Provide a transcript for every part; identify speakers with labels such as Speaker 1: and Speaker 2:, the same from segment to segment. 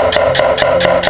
Speaker 1: Thank.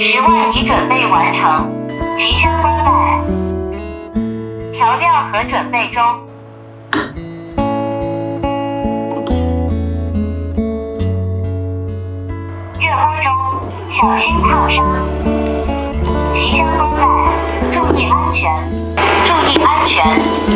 Speaker 1: 十万已准备完成，即将关带。调料盒准备中。热锅中，小心烫伤。即将关带，注意安全，注意安全。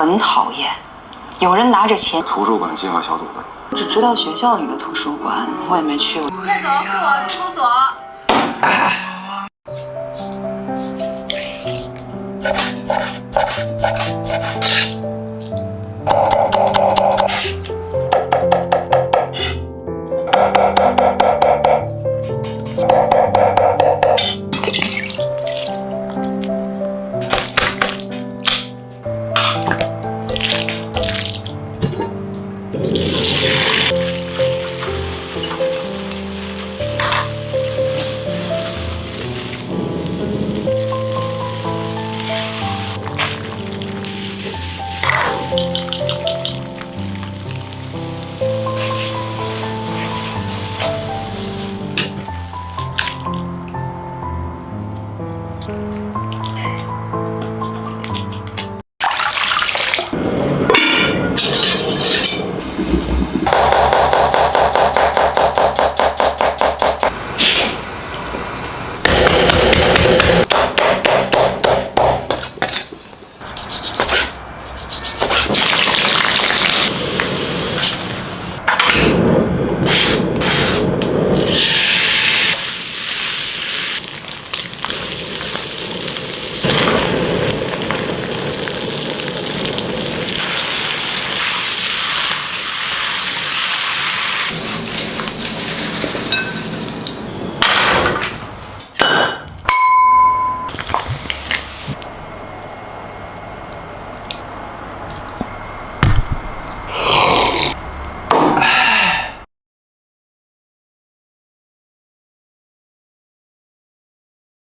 Speaker 2: 很讨厌，有人拿着钱，
Speaker 3: 图书馆计划小组的，
Speaker 2: 只知道学校里的图书馆，我也没去过。
Speaker 4: 快走，是我，住宿所。